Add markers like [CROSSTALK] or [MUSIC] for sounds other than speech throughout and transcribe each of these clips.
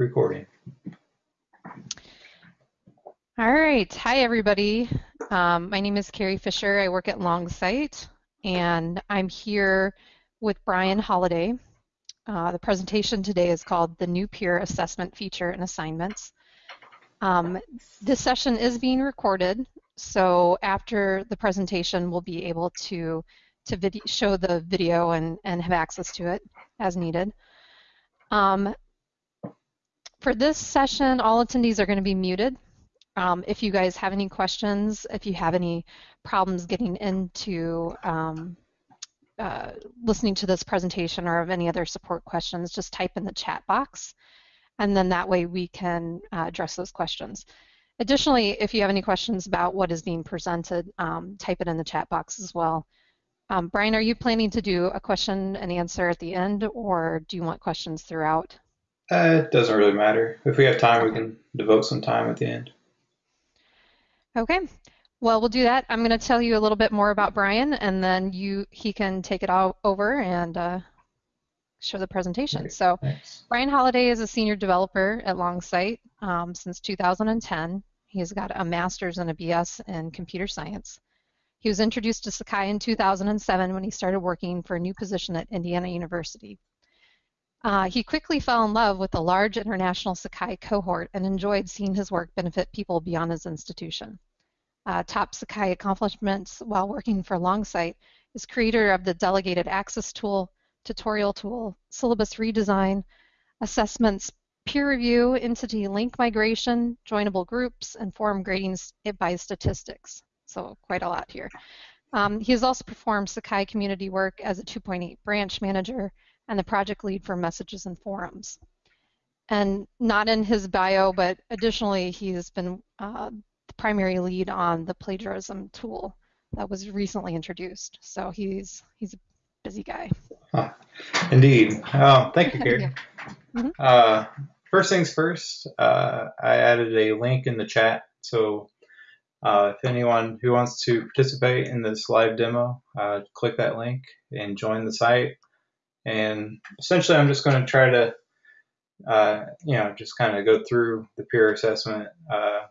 recording. All right. Hi, everybody. Um, my name is Carrie Fisher. I work at Longsight, and I'm here with Bryan Holladay. Uh, the presentation today is called The New Peer Assessment Feature and Assignments. Um, this session is being recorded, so after the presentation, we'll be able to, to show the video and, and have access to it as needed. Um, for this session, all attendees are going to be muted. Um, if you guys have any questions, if you have any problems getting into um, uh, listening to this presentation or have any other support questions, just type in the chat box, and then that way we can uh, address those questions. Additionally, if you have any questions about what is being presented, um, type it in the chat box as well. Um, Brian, are you planning to do a question and answer at the end, or do you want questions throughout? Uh, it doesn't really matter. If we have time, we can devote some time at the end. Okay, well, we'll do that. I'm going to tell you a little bit more about Brian, and then you he can take it all over and uh, show the presentation. Great. So, Thanks. Bryan Holladay is a senior developer at Longsight um, since 2010. He's got a master's and a BS in computer science. He was introduced to Sakai in 2007 when he started working for a new position at Indiana University. Uh, he quickly fell in love with the large international Sakai cohort and enjoyed seeing his work benefit people beyond his institution. Uh, top Sakai accomplishments while working for Longsight is creator of the Delegated Access Tool, tutorial tool, syllabus redesign, assessments, peer review, entity link migration, joinable groups, and forum grading by statistics. So quite a lot here. Um, he has also performed Sakai community work as a 2.8 branch manager and the project lead for messages and forums. And not in his bio, but additionally, he's been uh, the primary lead on the plagiarism tool that was recently introduced. So he's he's a busy guy. Huh. Indeed. Thank you, Carrie. [LAUGHS] mm -hmm. uh, first things first, uh, I added a link in the chat. So uh, if anyone who wants to participate in this live demo, uh, click that link and join the site. And essentially, I'm just going to try to, uh, you know, just kind of go through the peer assessment uh,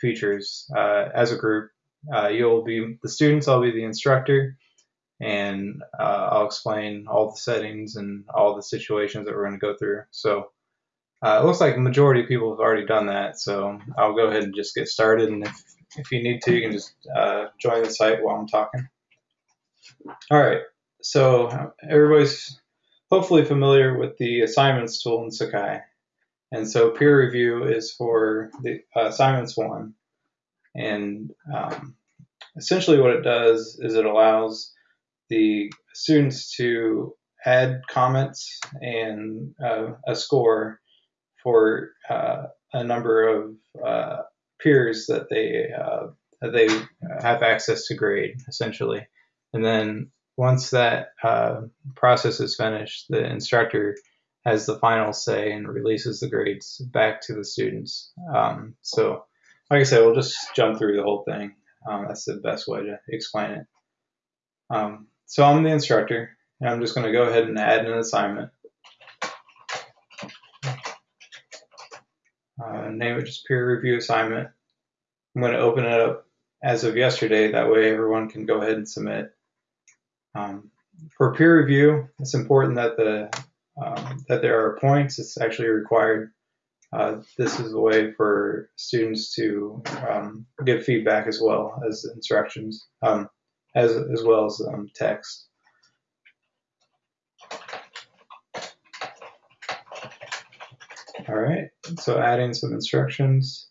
features uh, as a group. Uh, you'll be the students, I'll be the instructor, and uh, I'll explain all the settings and all the situations that we're going to go through. So uh, it looks like the majority of people have already done that. So I'll go ahead and just get started. And if, if you need to, you can just join the site while I'm talking. All right. So everybody's hopefully familiar with the assignments tool in Sakai. And so peer review is for the uh, assignments one. And um, essentially what it does is it allows the students to add comments and uh, a score for uh, a number of uh, peers that they uh, that they have access to grade essentially. And then once that uh, process is finished, the instructor has the final say and releases the grades back to the students. Um, so, like I said, we'll just jump through the whole thing. Um, that's the best way to explain it. Um, so I'm the instructor, and I'm just going to go ahead and add an assignment. Uh, name it just peer review assignment. I'm going to open it up as of yesterday. That way everyone can go ahead and submit. Um, for peer review, it's important that the um, that there are points. It's actually required. Uh, this is a way for students to um, give feedback as well as instructions, um, as as well as um, text. All right, so adding some instructions.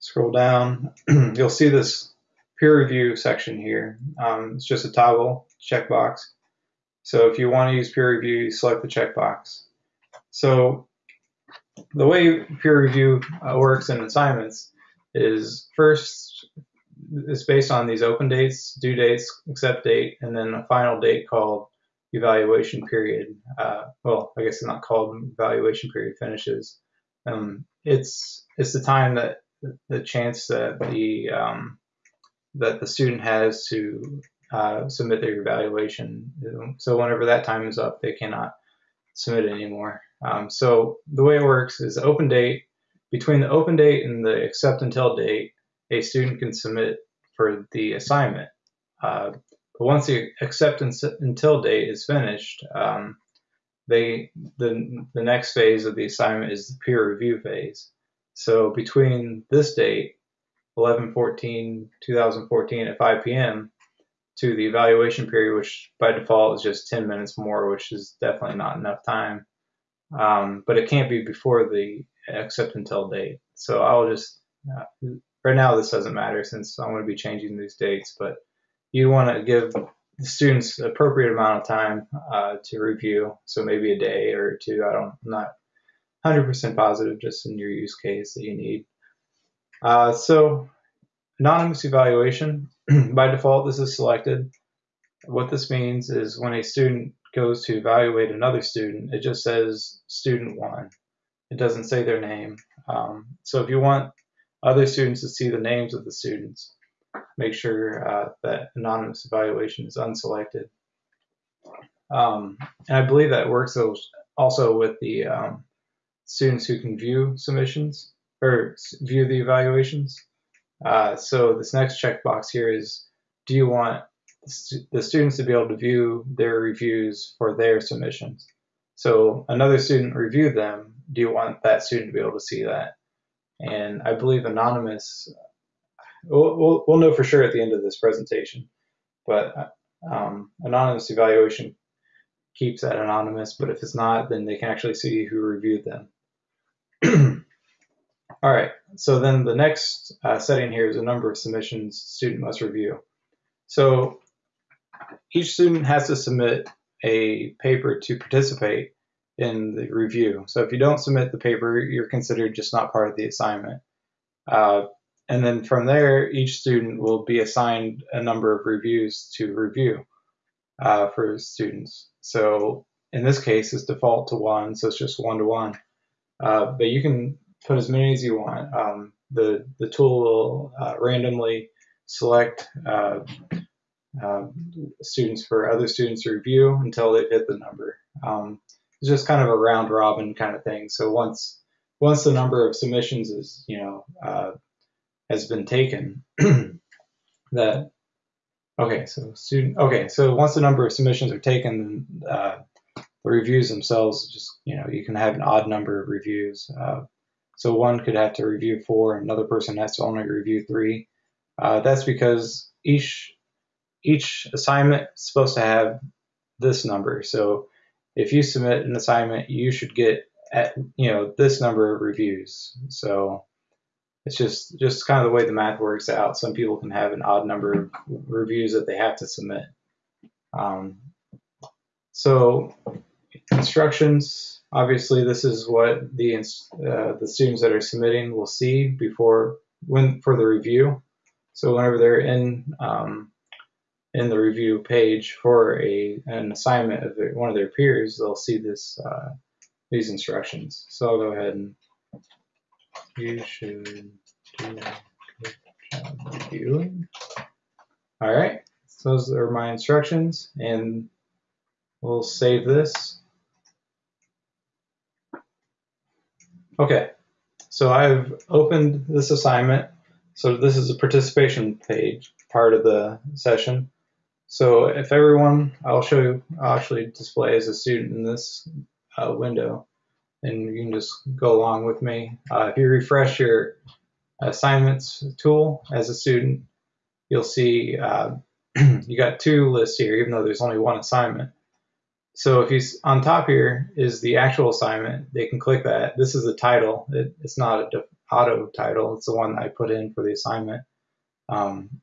Scroll down, [CLEARS THROAT] you'll see this peer review section here. Um, it's just a toggle checkbox. So if you want to use peer review, you select the checkbox. So the way peer review uh, works in assignments is first it's based on these open dates, due dates, accept date, and then a final date called evaluation period. Uh, well, I guess it's not called evaluation period finishes. Um, it's it's the time that the chance that the um, that the student has to uh, submit their evaluation. So whenever that time is up, they cannot submit it anymore. Um, so the way it works is open date, between the open date and the accept until date, a student can submit for the assignment. Uh, but once the accept until date is finished, um, they the the next phase of the assignment is the peer review phase. So between this date, 11-14-2014 at 5 p.m. to the evaluation period, which by default is just 10 minutes more, which is definitely not enough time. Um, but it can't be before the accept until date. So I'll just uh, right now this doesn't matter since I'm going to be changing these dates, but you want to give the students appropriate amount of time uh, to review. So maybe a day or two. I don't, I'm not 100% positive just in your use case that you need. Uh, so anonymous evaluation, [CLEARS THROAT] by default, this is selected. What this means is when a student goes to evaluate another student, it just says student one. It doesn't say their name. Um, so if you want other students to see the names of the students, make sure uh, that anonymous evaluation is unselected. Um, and I believe that works also with the um, students who can view submissions or view the evaluations. Uh, so this next checkbox here is, do you want the students to be able to view their reviews for their submissions? So another student reviewed them. Do you want that student to be able to see that? And I believe anonymous we'll, we'll, we'll know for sure at the end of this presentation. But um, anonymous evaluation keeps that anonymous, but if it's not, then they can actually see who reviewed them. [CLEARS THROAT] All right, so then the next uh, setting here is the number of submissions student must review. So each student has to submit a paper to participate in the review. So if you don't submit the paper, you're considered just not part of the assignment. Uh, and then from there, each student will be assigned a number of reviews to review uh, for students. So in this case, it's default to one, so it's just one to one. Uh, but you can put as many as you want. Um, the the tool will uh, randomly select uh, uh, students for other students to review until they've hit the number. Um, it's just kind of a round robin kind of thing. So once once the number of submissions is you know uh, has been taken [CLEARS THROAT] that okay so student okay so once the number of submissions are taken uh, the reviews themselves just you know you can have an odd number of reviews uh, so one could have to review four another person has to only review three uh, that's because each each assignment is supposed to have this number so if you submit an assignment you should get at you know this number of reviews so it's just just kind of the way the math works out. Some people can have an odd number of reviews that they have to submit. Um, so instructions, obviously, this is what the uh, the students that are submitting will see before when for the review. So whenever they're in um, in the review page for a an assignment of one of their peers, they'll see this uh, these instructions. So I'll go ahead and you should do reviewing. All right, so those are my instructions, and we'll save this. Okay, so I've opened this assignment. So this is a participation page, part of the session. So if everyone, I'll show you, I'll actually display as a student in this uh, window and you can just go along with me. Uh, if you refresh your assignments tool as a student, you'll see uh, [CLEARS THROAT] you got two lists here, even though there's only one assignment. So if he's on top here is the actual assignment, they can click that. This is the title. It, it's not a auto title. It's the one I put in for the assignment. Um,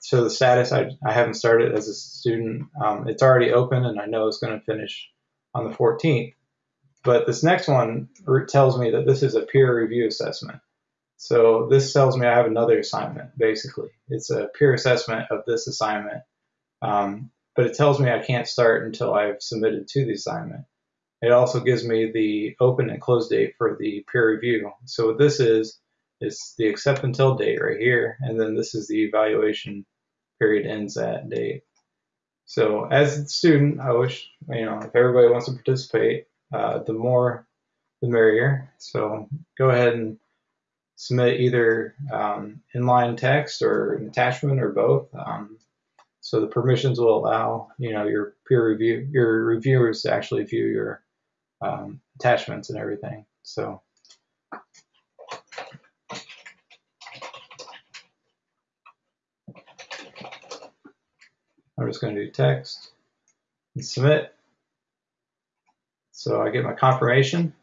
so the status, I, I haven't started as a student. Um, it's already open and I know it's going to finish on the 14th. But this next one tells me that this is a peer review assessment. So this tells me I have another assignment, basically. It's a peer assessment of this assignment. Um, but it tells me I can't start until I've submitted to the assignment. It also gives me the open and close date for the peer review. So what this is, is the accept until date right here, and then this is the evaluation period ends at date. So as a student, I wish, you know, if everybody wants to participate, uh, the more the merrier. So go ahead and submit either um, inline text or an attachment or both. Um, so the permissions will allow you know your peer review your reviewers to actually view your um, attachments and everything. So I'm just going to do text and submit. So I get my confirmation.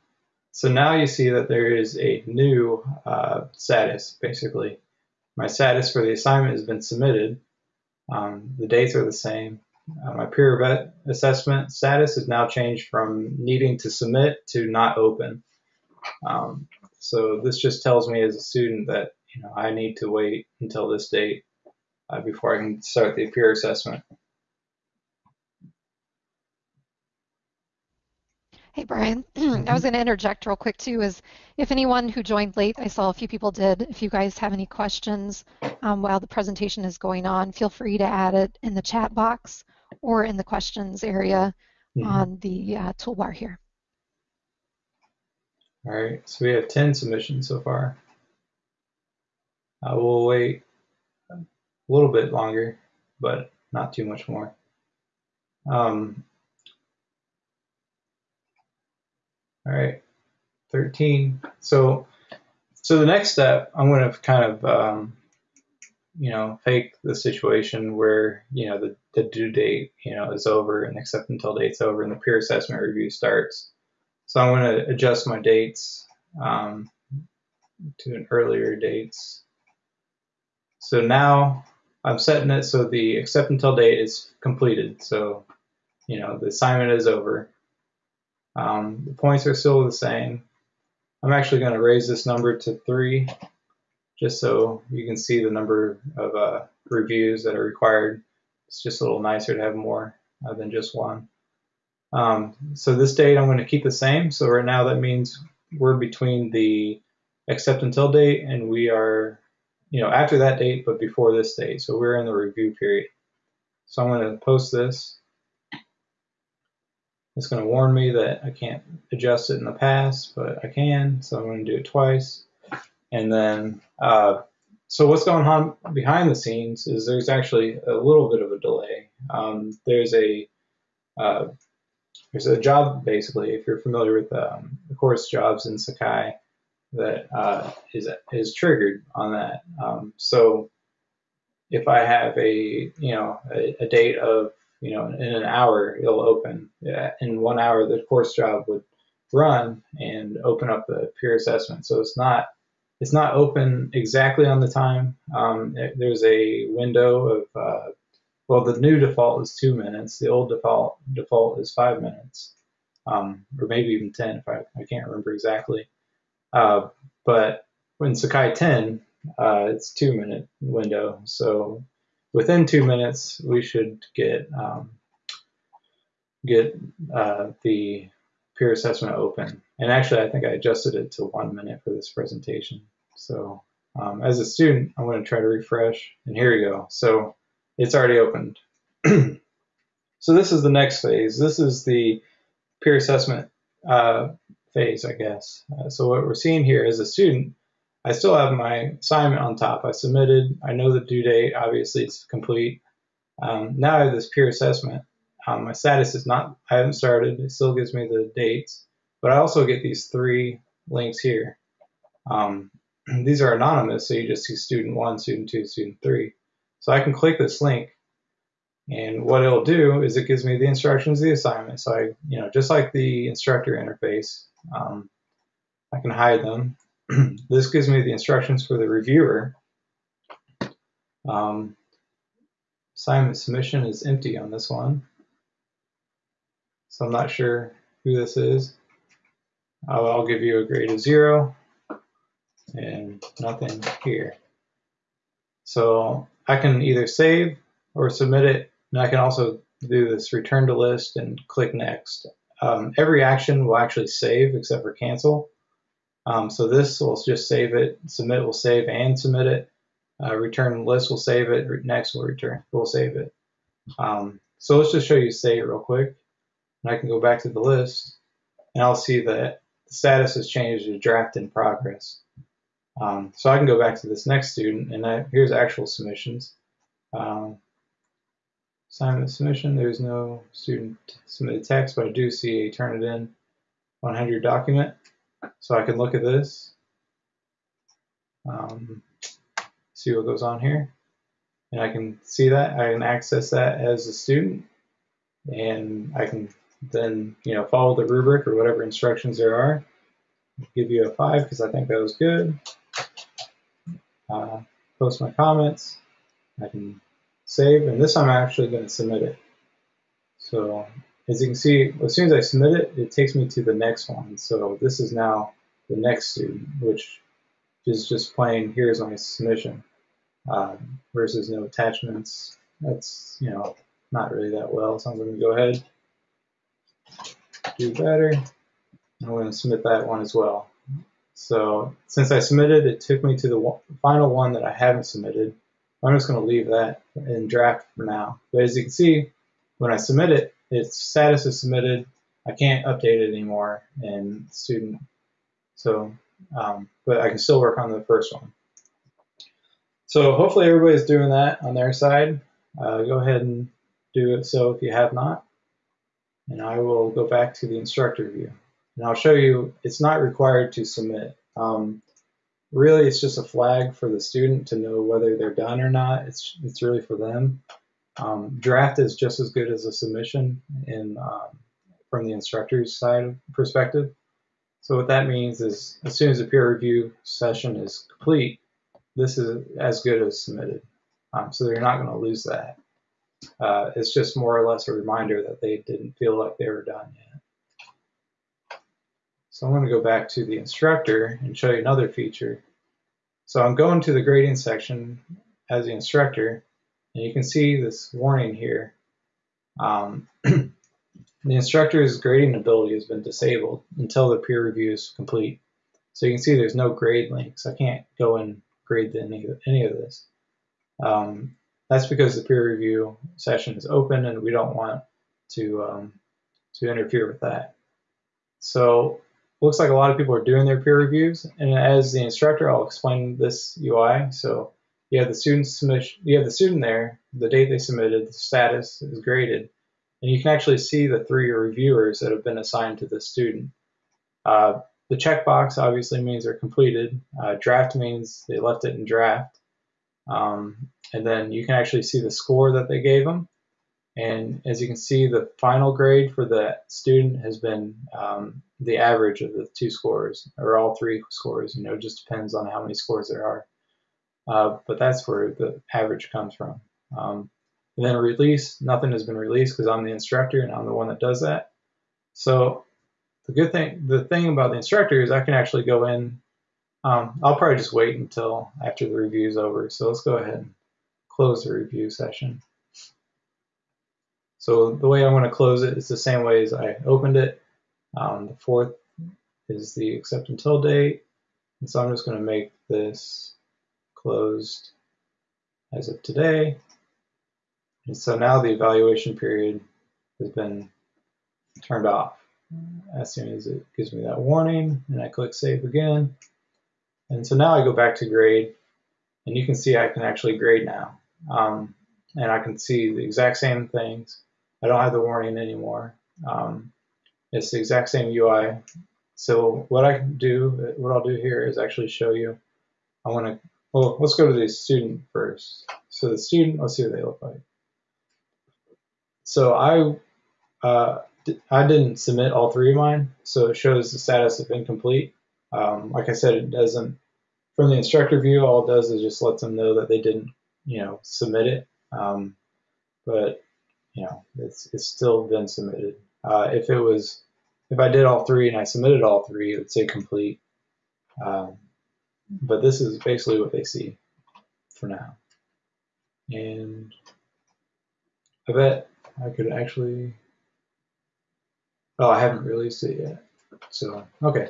So now you see that there is a new uh, status, basically. My status for the assignment has been submitted. Um, the dates are the same. Uh, my peer vet assessment status has now changed from needing to submit to not open. Um, so this just tells me as a student that you know I need to wait until this date uh, before I can start the peer assessment. Hey, Brian. [CLEARS THROAT] I was going to interject real quick too. Is if anyone who joined late, I saw a few people did. If you guys have any questions um, while the presentation is going on, feel free to add it in the chat box or in the questions area mm-hmm. on the uh, toolbar here. All right, so we have 10 submissions so far. I will wait a little bit longer, but not too much more. Um, All right, 13. So, so the next step, I'm going to kind of, um, you know, fake the situation where, you know, the, the due date, you know, is over and accept until date's over and the peer assessment review starts. So I'm going to adjust my dates um, to an earlier dates. So now I'm setting it so the accept until date is completed. So, you know, the assignment is over. Um, the points are still the same. I'm actually going to raise this number to three just so you can see the number of uh, reviews that are required. It's just a little nicer to have more uh, than just one. Um, so this date I'm going to keep the same. So right now that means we're between the accept until date and we are, you know, after that date but before this date. So we're in the review period. So I'm going to post this it's going to warn me that I can't adjust it in the past, but I can, so I'm going to do it twice. And then, uh, so what's going on behind the scenes is there's actually a little bit of a delay. Um, there's a uh, there's a job basically, if you're familiar with um, the Quartz jobs in Sakai, that uh, is is triggered on that. Um, so if I have a you know a, a date of you know, in an hour it'll open. In one hour, the Quartz job would run and open up the peer assessment. So it's not it's not open exactly on the time. Um, it, there's a window of uh, well, the new default is two minutes. The old default default is five minutes, um, or maybe even ten. If I I can't remember exactly. Uh, but in Sakai 10, uh, it's two minute window. So within two minutes, we should get um, get uh, the peer assessment open. And actually, I think I adjusted it to one minute for this presentation. So um, as a student, I'm going to try to refresh, and here we go. So it's already opened. [CLEARS THROAT] so this is the next phase. This is the peer assessment uh, phase, I guess. Uh, so what we're seeing here as a student I still have my assignment on top. I submitted. I know the due date. Obviously, it's complete. Um, now I have this peer assessment. Um, my status is not, I haven't started. It still gives me the dates. But I also get these three links here. Um, [CLEARS THROAT] these are anonymous, so you just see student one, student two, student three. So I can click this link, and what it'll do is it gives me the instructions of the assignment. So I, you know, just like the instructor interface, um, I can hide them [CLEARS THROAT] this gives me the instructions for the reviewer. Um, assignment submission is empty on this one. So I'm not sure who this is. I'll, I'll give you a grade of zero and nothing here. So I can either save or submit it, and I can also do this return to list and click next. Um, every action will actually save except for cancel. Um, so this will just save it, submit will save and submit it, uh, return list will save it, next will return, will save it. Um, so let's just show you save real quick. And I can go back to the list and I'll see that the status has changed to draft in progress. Um, so I can go back to this next student, and I, here's actual submissions. Um, assignment submission, there's no student submitted text, but I do see a turn it in 100 document. So I can look at this, um, see what goes on here, and I can see that. I can access that as a student, and I can then you know follow the rubric or whatever instructions there are. Give you a five because I think that was good. Uh, post my comments. I can save, and this I'm actually going to submit it. So as you can see, as soon as I submit it, it takes me to the next one. So this is now the next student, which is just plain, here's my submission, um, versus no attachments. That's, you know, not really that well, so I'm going to go ahead, do better, and I'm going to submit that one as well. So since I submitted, it took me to the final one that I haven't submitted. I'm just going to leave that in draft for now. But as you can see, when I submit it, its status is submitted. I can't update it anymore in student. So, um, but I can still work on the first one. So hopefully everybody's doing that on their side. Uh, go ahead and do it so if you have not. And I will go back to the instructor view. And I'll show you, it's not required to submit. Um, really, it's just a flag for the student to know whether they're done or not. It's, it's really for them. Um, draft is just as good as a submission in, um, from the instructor's side perspective. So what that means is as soon as the peer review session is complete, this is as good as submitted. Um, so they're not going to lose that. Uh, it's just more or less a reminder that they didn't feel like they were done yet. So I'm going to go back to the instructor and show you another feature. So I'm going to the grading section as the instructor, and you can see this warning here. Um, [CLEARS THROAT] the instructor's grading ability has been disabled until the peer review is complete. So you can see there's no grade links. I can't go and grade any, any of this. Um, that's because the peer review session is open and we don't want to, um, to interfere with that. So looks like a lot of people are doing their peer reviews. And as the instructor, I'll explain this UI. So you have the student submission, you have the student there, the date they submitted, the status is graded, and you can actually see the three reviewers that have been assigned to the student. Uh, the checkbox obviously means they're completed. Uh, draft means they left it in draft. Um, and then you can actually see the score that they gave them. And as you can see, the final grade for the student has been um, the average of the two scores, or all three scores. You know, just depends on how many scores there are. Uh, but that's where the average comes from. Um, and then release, nothing has been released because I'm the instructor and I'm the one that does that. So the good thing, the thing about the instructor is I can actually go in. Um, I'll probably just wait until after the review is over. So let's go ahead and close the review session. So the way I want to close it is the same way as I opened it. Um, the fourth is the accept until date. And so I'm just going to make this closed as of today. And so now the evaluation period has been turned off. As soon as it gives me that warning, and I click Save again. And so now I go back to grade, and you can see I can actually grade now. Um, and I can see the exact same things. I don't have the warning anymore. Um, it's the exact same UI. So what I do, what I'll do here is actually show you. I want to well, let's go to the student first. So the student, let's see what they look like. So I uh, I didn't submit all three of mine, so it shows the status of incomplete. Um, like I said, it doesn't, from the instructor view, all it does is just lets them know that they didn't, you know, submit it. Um, but, you know, it's, it's still been submitted. Uh, if it was, if I did all three and I submitted all three, it would say complete. Um, but this is basically what they see for now. And I bet I could actually, oh, I haven't released it yet. So, okay.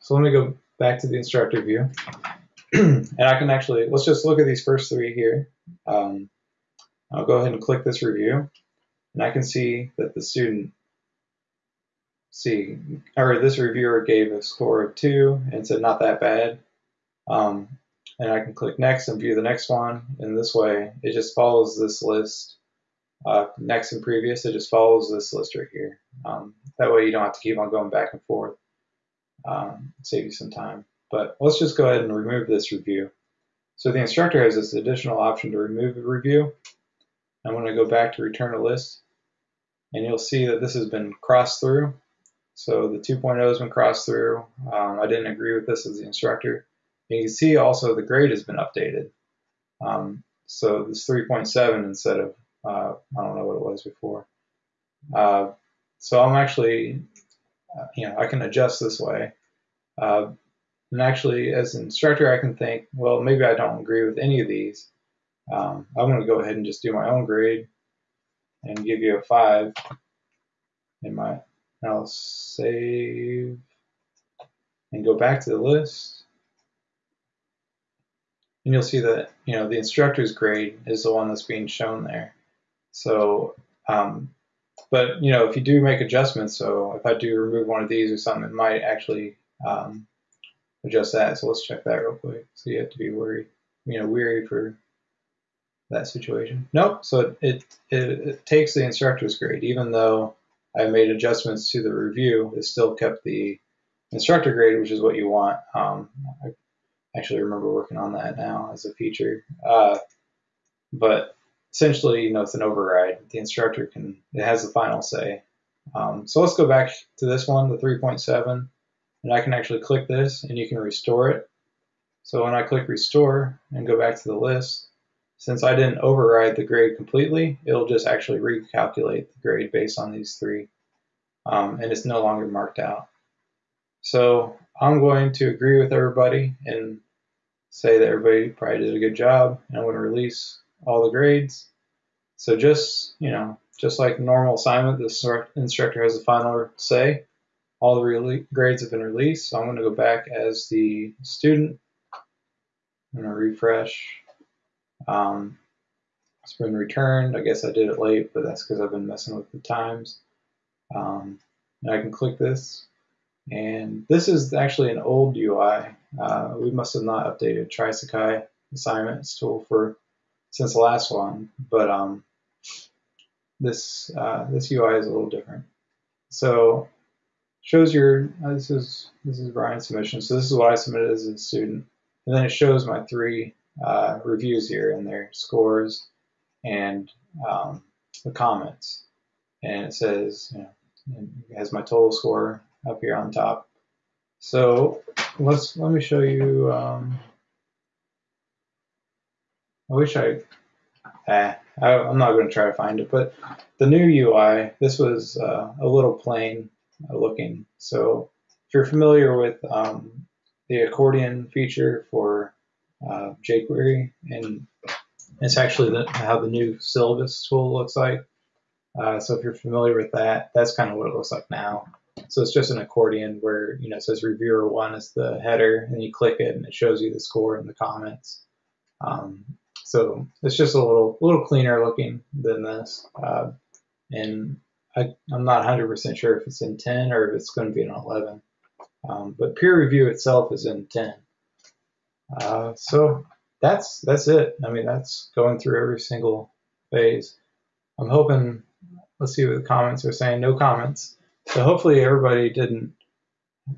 So let me go back to the instructor view. [CLEARS THROAT] and I can actually, let's just look at these first three here. Um, I'll go ahead and click this review. And I can see that the student see, or this reviewer gave a score of two and said not that bad. Um, and I can click next and view the next one. And this way, it just follows this list. Uh, next and previous, it just follows this list right here. Um, that way you don't have to keep on going back and forth. Um, save you some time. But let's just go ahead and remove this review. So the instructor has this additional option to remove a review. I'm going to go back to return a list. And you'll see that this has been crossed through. So the 2.0 has been crossed through. Um, I didn't agree with this as the instructor. And you can see also the grade has been updated. Um, so this 3.7 instead of, uh, I don't know what it was before. Uh, so I'm actually, uh, you know, I can adjust this way. Uh, and actually, as an instructor, I can think, well, maybe I don't agree with any of these. Um, I'm going to go ahead and just do my own grade and give you a 5 in my, I'll save and go back to the list. And you'll see that, you know, the instructor's grade is the one that's being shown there. So, um, but, you know, if you do make adjustments, so if I do remove one of these or something, it might actually um, adjust that. So let's check that real quick. So you have to be worried, you know, weary for that situation. Nope. So it, it, it takes the instructor's grade, even though I made adjustments to the review, it still kept the instructor grade, which is what you want. Um, I actually remember working on that now as a feature. Uh, but essentially, you know, it's an override. The instructor can, it has the final say. Um, so let's go back to this one, the 3.7, and I can actually click this and you can restore it. So when I click restore and go back to the list, since I didn't override the grade completely, it'll just actually recalculate the grade based on these three, um, and it's no longer marked out. So I'm going to agree with everybody and say that everybody probably did a good job, and I'm going to release all the grades. So just, you know, just like normal assignment, the instructor has the final say. All the grades have been released, so I'm going to go back as the student. I'm going to refresh um, it's been returned. I guess I did it late, but that's because I've been messing with the times. Um, and I can click this. And this is actually an old UI. Uh, we must have not updated Trisakai assignments tool for since the last one, but um, this uh, this UI is a little different. So shows your uh, this is this is Brian's submission. So this is what I submitted as a student, and then it shows my three uh, reviews here and their scores and um, the comments. And it says, you know, it has my total score up here on top. So let's let me show you. Um, I wish I, eh, I am not going to try to find it, but the new UI, this was uh, a little plain looking. So if you're familiar with um, the accordion feature for uh, jQuery, and it's actually the, how the new syllabus tool looks like. Uh, so if you're familiar with that, that's kind of what it looks like now. So it's just an accordion where you know it says reviewer one is the header, and you click it, and it shows you the score and the comments. Um, so it's just a little little cleaner looking than this, uh, and I, am not 100% sure if it's in 10 or if it's going to be in 11. Um, but peer review itself is in 10. Uh, so that's that's it. I mean, that's going through every single phase. I'm hoping. Let's see what the comments are saying. No comments. So hopefully everybody didn't.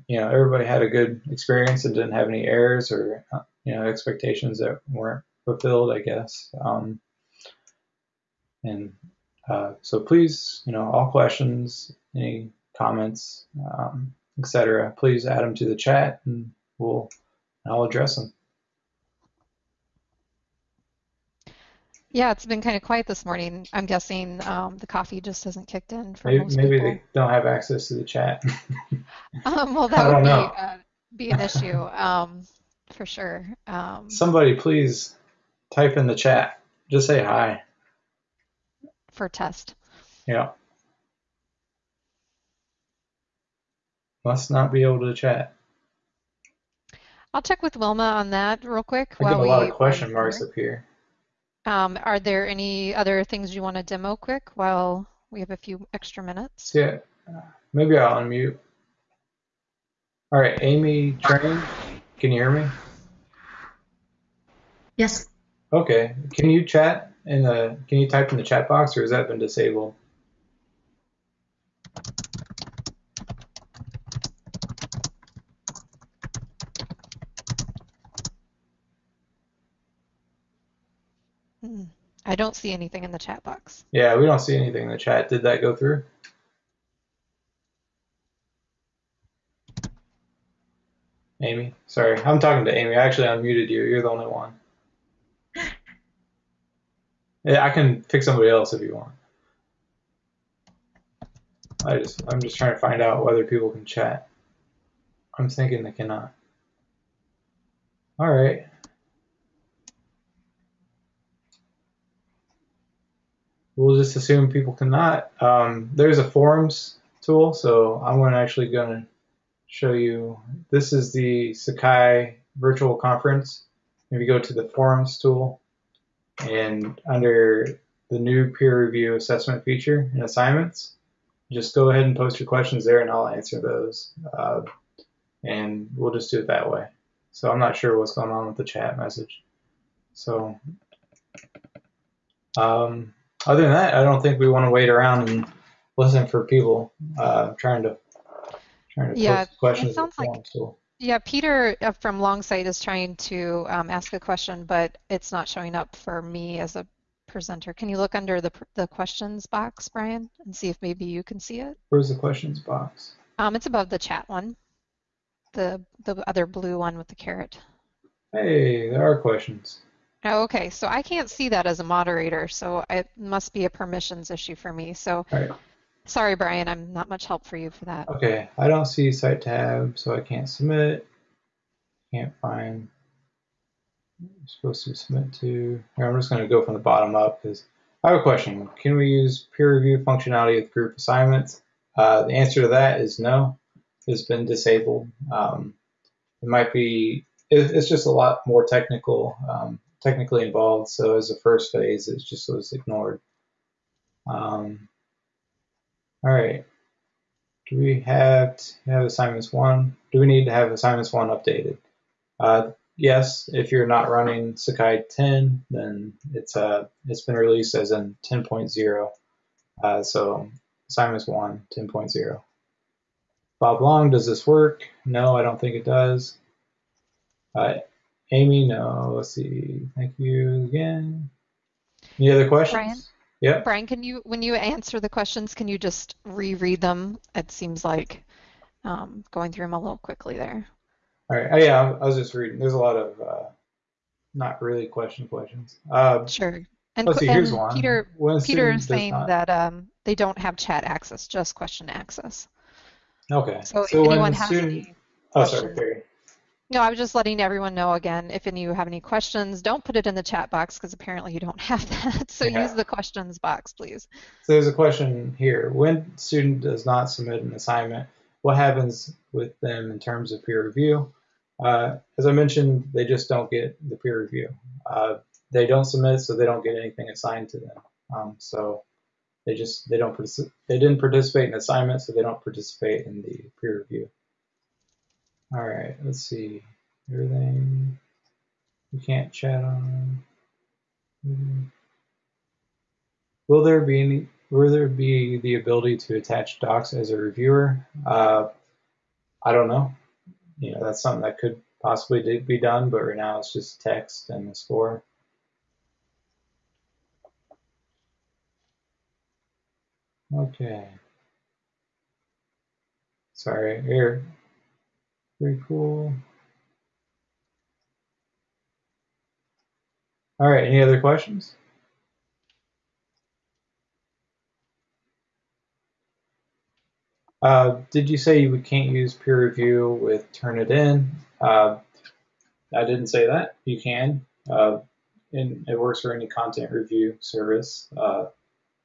You know, everybody had a good experience and didn't have any errors or you know expectations that weren't fulfilled. I guess. Um, and uh, so please, you know, all questions, any comments, um, etc. Please add them to the chat, and we'll I'll address them. Yeah, it's been kind of quiet this morning. I'm guessing um, the coffee just hasn't kicked in for maybe, most maybe people. they don't have access to the chat. [LAUGHS] um, well, [LAUGHS] that would be, uh, be an issue um, for sure. Um, Somebody please type in the chat. Just say hi. For test. Yeah. Must not be able to chat. I'll check with Wilma on that real quick. I get a lot of question marks up here. Um, are there any other things you want to demo quick while we have a few extra minutes? Yeah, maybe I'll unmute. All right, Amy Train, can you hear me? Yes. Okay, can you chat in the, can you type in the chat box or has that been disabled? I don't see anything in the chat box. Yeah, we don't see anything in the chat. Did that go through? Amy, sorry, I'm talking to Amy. I actually unmuted you. You're the only one. [LAUGHS] Yeah, I can fix somebody else if you want. I just, I'm just trying to find out whether people can chat. I'm thinking they cannot. All right. We'll just assume people cannot. Um, there's a forums tool, so I'm actually going to show you. This is the Sakai virtual conference. If you go to the forums tool, and under the new peer review assessment feature and assignments, just go ahead and post your questions there and I'll answer those. Uh, and we'll just do it that way. So I'm not sure what's going on with the chat message. So um, other than that, I don't think we want to wait around and listen for people uh, trying to trying to yeah, post questions. Yeah, It sounds like yeah, Peter uh, from Longsight is trying to um, ask a question, but it's not showing up for me as a presenter. Can you look under the the questions box, Brian, and see if maybe you can see it? Where's the questions box? Um, it's above the chat one, the the other blue one with the caret. Hey, there are questions. Oh, okay, so I can't see that as a moderator, so it must be a permissions issue for me. So. Right. Sorry, Brian, I'm not much help for you for that. Okay, I don't see site tab, so I can't submit. Can't find. I'm supposed to submit to. Here, I'm just going to go from the bottom up because I have a question. Can we use peer review functionality with group assignments? Uh, the answer to that is no. It's been disabled. Um, it might be. It, it's just a lot more technical, um, technically involved. So as a first phase, it just was ignored. Um, all right. Do we have have assignments one? Do we need to have assignments one updated? Uh, yes, if you're not running Sakai 10, then it's uh, it's been released as in 10.0. Uh, so assignments one, 10.0. Bob Long, does this work? No, I don't think it does. Uh, Amy, no. Let's see. Thank you again. Any other questions? Brian? Yeah. Brian, can you, when you answer the questions, can you just reread them? It seems like um, going through them a little quickly there. All right. Oh, yeah, I was just reading. There's a lot of uh, not really question questions. Uh, sure. And, let's see. Here's and one. Peter, When Peter is saying not- that um, they don't have chat access, just question access. Okay. So, if anyone has student, any oh, sorry, questions- Carrie. No, I was just letting everyone know again, if any of you have any questions, don't put it in the chat box because apparently you don't [LAUGHS] have that. So Yeah. use the questions box, please. So there's a question here. When student does not submit an assignment, what happens with them in terms of peer review? Uh, as I mentioned, they just don't get the peer review. Uh, they don't submit, so they don't get anything assigned to them. Um, so they just they don't they didn't participate in assignment, so they don't participate in the peer review. All right, let's see. Everything we can't chat on. Mhm. Will there be any? Will there be the ability to attach docs as a reviewer? Uh, I don't know. You know, that's something that could possibly be done, but right now it's just text and the score. Okay. Sorry, here. Pretty cool. All right, any other questions? Uh, did you say we can't use peer review with Turnitin? Uh, I didn't say that. You can. Uh, and it works for any content review service. Uh,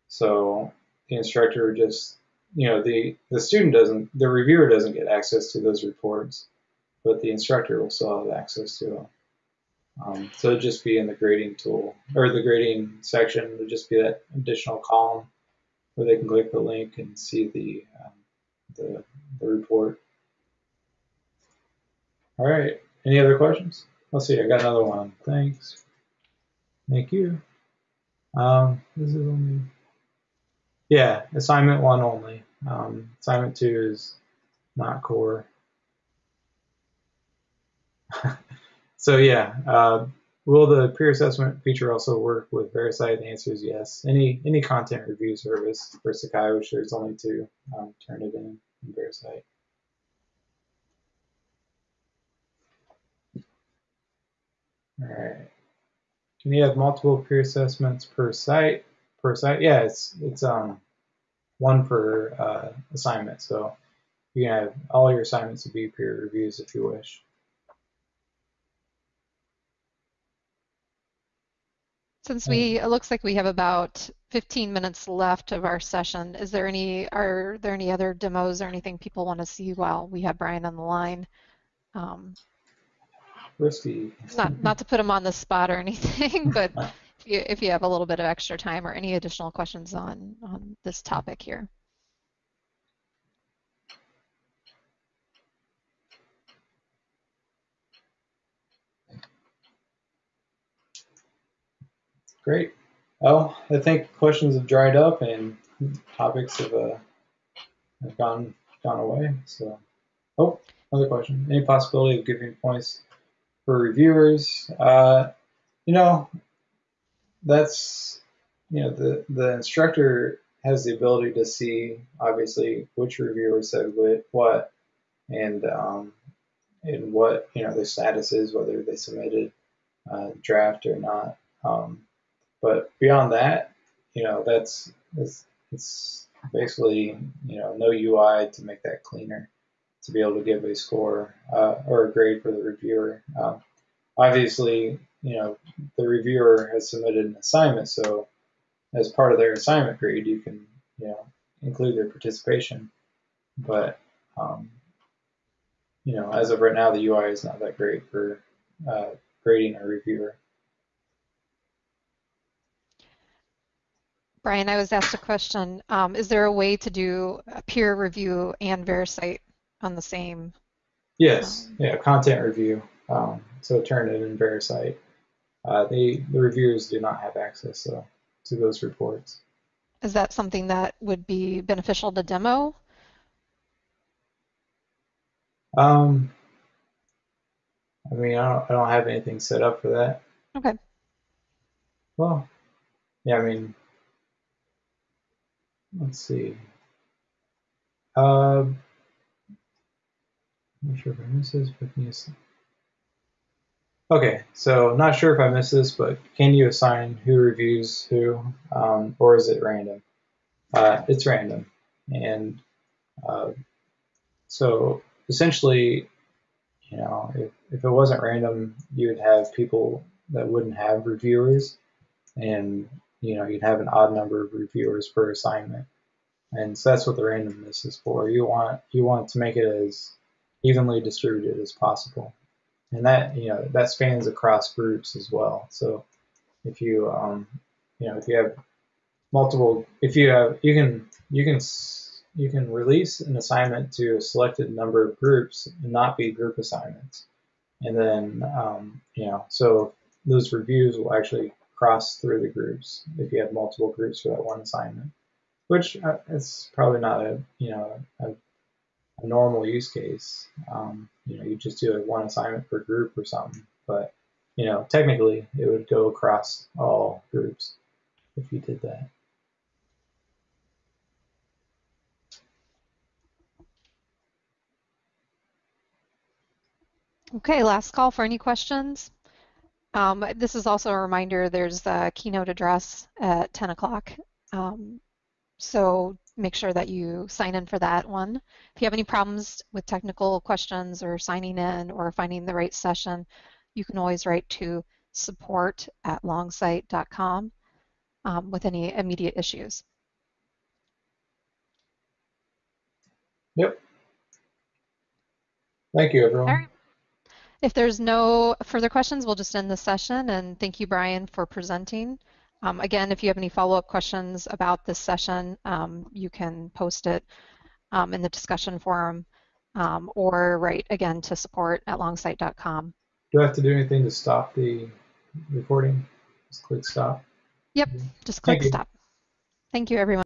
so the instructor just, you know, the, the student doesn't, the reviewer doesn't get access to those reports, but the instructor will still have access to them. Um, so it'd just be in the grading tool or the grading section. Would just be that additional column where they can click the link and see the um, the, the report. All right. Any other questions? Let's see. I got another one. Thanks. Thank you. Um, this is only. Yeah, assignment one only. Um, assignment two is not core. [LAUGHS] so yeah, uh, will the peer assessment feature also work with VeriCite? The answer is yes. Any any content review service for Sakai, which there's only two, um, in VeriCite. All right. Can you have multiple peer assessments per site? Per site? Yeah, it's it's um one per uh, assignment. So you can have all your assignments to be peer reviews if you wish. Since we, it looks like we have about 15 minutes left of our session, is there any, are there any other demos or anything people want to see while we have Bryan on the line? Um, Risky. not, not to put him on the spot or anything, [LAUGHS] but [LAUGHS] if you, have a little bit of extra time or any additional questions on, on this topic here. Great. Well, I think questions have dried up and topics have, uh, have gone gone away. So, oh, another question. Any possibility of giving points for reviewers? Uh, you know, that's you know the the instructor has the ability to see obviously which reviewer said what and um, and what you know their status is, whether they submitted uh, draft or not. Um, but beyond that, you know, that's it's, it's basically you know no UI to make that cleaner to be able to give a score uh, or a grade for the reviewer. Um, obviously, you know the reviewer has submitted an assignment, so as part of their assignment grade, you can you know include their participation. But um, you know, as of right now, the UI is not that great for uh, grading a reviewer. Bryan, I was asked a question. Um, is there a way to do a peer review and VeriCite on the same? Yes, um, yeah, content review. Um, so Turnitin in VeriCite. Uh, the, the reviewers do not have access so, to those reports. Is that something that would be beneficial to demo? Um, I mean, I don't, I don't have anything set up for that. Okay. Well, yeah, I mean, let's see. Uh, I'm not sure if I missed this, but Okay, so not sure if I missed this, but can you assign who reviews who, um, or is it random? Uh, it's random, and uh, so essentially, you know, if, if it wasn't random, you would have people that wouldn't have reviewers, and you know, you'd have an odd number of reviewers per assignment. And so that's what the randomness is for. You want you want to make it as evenly distributed as possible. And that you know that spans across groups as well. So if you um, you know if you have multiple if you have you can you can you can release an assignment to a selected number of groups and not be group assignments. And then um, you know so those reviews will actually cross through the groups if you have multiple groups for that one assignment, which uh, is probably not a you know a, a normal use case. Um, you know, you just do a one assignment per group or something, but you know, technically it would go across all groups if you did that. Okay, last call for any questions. Um, this is also a reminder, there's a keynote address at 10 o'clock. Um, so make sure that you sign in for that one. If you have any problems with technical questions or signing in or finding the right session, you can always write to support at longsight.com um, with any immediate issues. Yep. Thank you, everyone. If there's no further questions, we'll just end the session and thank you, Bryan, for presenting. Um, again, if you have any follow-up questions about this session, um, you can post it um, in the discussion forum um, or write again to support at longsight.com. Do I have to do anything to stop the recording? Just click stop. Yep, just click stop. Thank you, everyone.